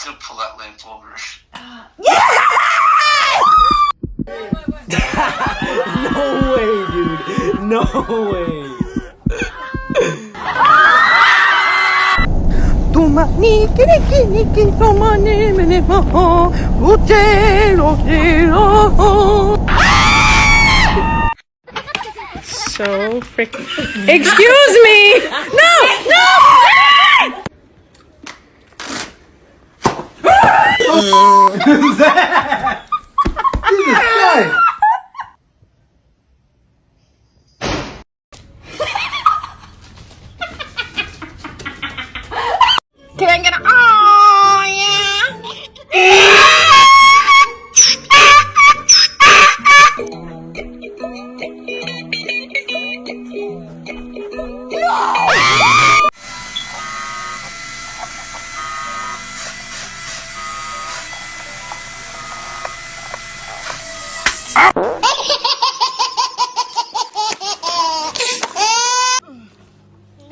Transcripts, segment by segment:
still pull that lamp over. yeah! no way, dude. No way. So freaking. Excuse me. No. うぜ No,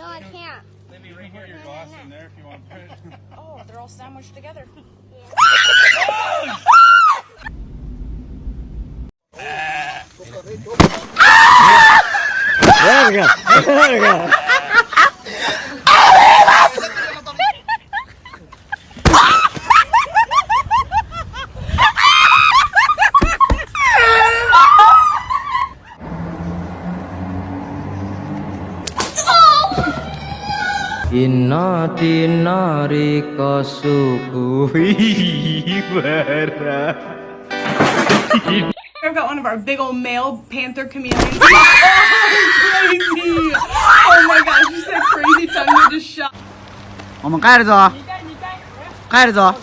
I can't. Maybe you can put your glass in there if you want to put it. Oh, they're all sandwiched together. Inna dinari kasukuhi bara. I've got one of our big old male panther chameleons. oh, crazy! Oh my gosh, you said crazy tongue, you just shot. 我们盖着走，盖着走。